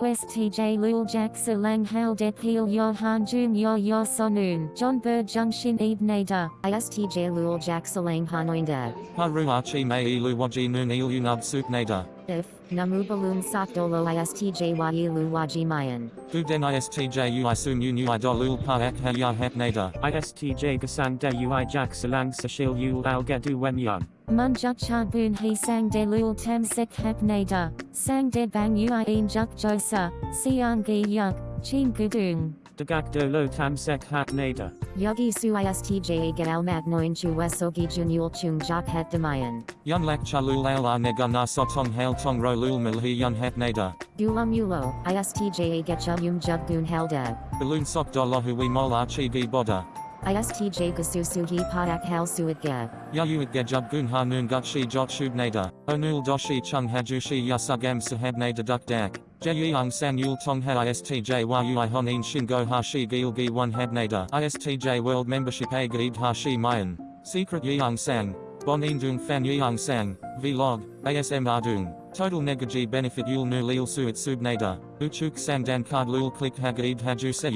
ISTJ Lul Jak Salang Hal Det Peel Yo Han Jun Yo Yo Sonun John Bird Junction Eve Nader ISTJ Lul Jak Salang Hanoinda. Haru Archie ah May Ilu Waji Noon Il Unub Sup Nader. If, namu balum sakdolo istjyu wajimayan. Uden istju isu nu nu idolul paak haya hepnada. Istj gasang de ui jak salang sashil yul al gedu wenyan. Mun juk cha boon he sang de lul tem sik hepnada. Sang de bang ui in juk josa. Siang gi yuk. Chin gudung. Dagak Do Lo Tam Sek Hat Nader. Yogi Su ISTJ Gal Magnoin Chu Wesogi Junul Chung Jak Het Demayan. Yun Lak Chalul Al Ar Nega Na Sotong Hail Tong Ro Lul Milhi Yun Het Nader. Gula Mulo, ISTJ Getcha Yum Jug Gun Halda. Balloon Sok Dolahu We Mol Archie Gi Boda. ISTJ Gasusugi Padak Hal Suitga. Yayuit Gejub Gun Ha Noon Gutshi Jot Shub Nader. Onul Doshi Chung Hajushi Yasugam Sahab Nader Duk Dak. Jeyang San Yul Tong Ha ISTJ Yui Honin Shingo Hashi Gil Gi 1 Hab Nader. ISTJ World Membership A Gid Hashi Mayan. Secret Yeong Sang. Bon Indung Fan Yeong Sang. Vlog. ASM Ardung. Total Negaji Benefit Yul Nu Lil Suit Sub Nader. Uchuk Sang Dan Card Lul Click Hagid Haju Se.